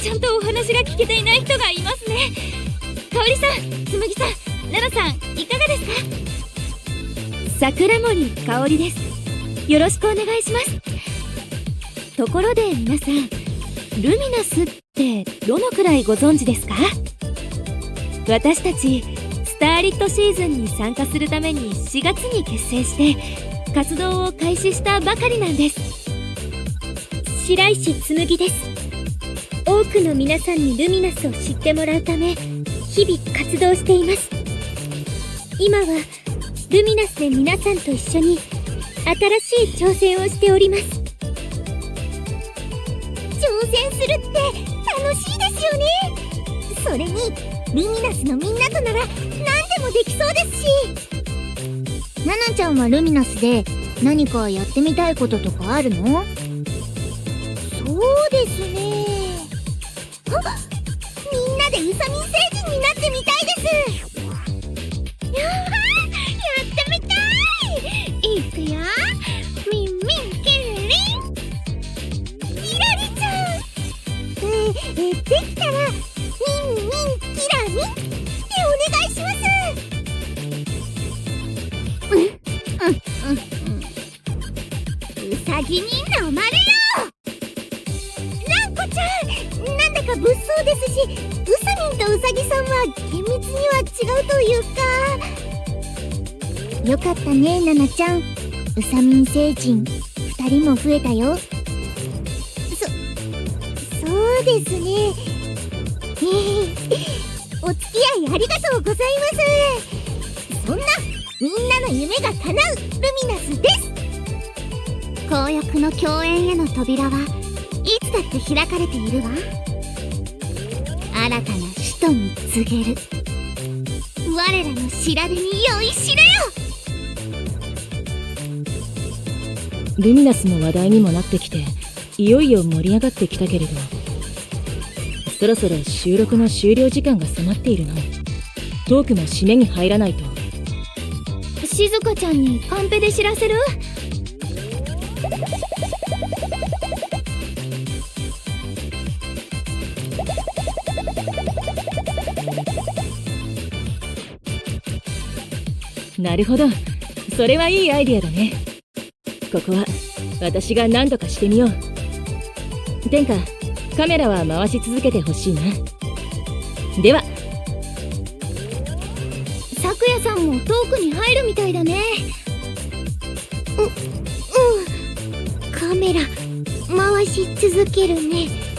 ちゃんとお話が聞けていない人がいますね。香織さん紬さん奈々さんいかがですか？桜森香織です。よろしくお願いします。ところで皆さんルミナスってどのくらいご存知ですか？私たちスターリットシーズンに参加するために4月に結成して活動を開始したばかりなんです。白石紬です。多くの皆さんにルミナスを知ってもらうため日々活動しています。今はルミナスで皆さんと一緒に新しい挑戦をしております。挑戦するって楽しいですよね。それにルミナスのみんなとなら何でもできそうですし。ナナちゃんはルミナスで何かやってみたいこととかあるの？そうですね。みんなでウサミン星人になってみたいですややってみたいいくよミンミンキリリン。キラリちゃん。ええできたらミンミン。キラミンでお願いしますうんうんうん。うさぎに飲ましウサミンとウサギさんは厳密には違うというか。よかったねナナちゃん。ウサミン星人2人も増えたよ。そそうですね。お付き合いありがとうございます。そんなみんなの夢が叶うルミナスです。紅翼の共演への扉はいつだって開かれているわ。新たな使徒に告げる。我らの調べに酔いしれよ！ルミナスの話題にもなってきていよいよ盛り上がってきたけれどそろそろ収録の終了時間が迫っているのトークも締めに入らないと。静香ちゃんにカンペで知らせる？なるほど。それはいいアイディアだね。ここは私が何とかしてみよう。天下カメラは回し続けてほしいな。では。咲夜さんもトークに入るみたいだね。ううん。カメラ回し続けるね。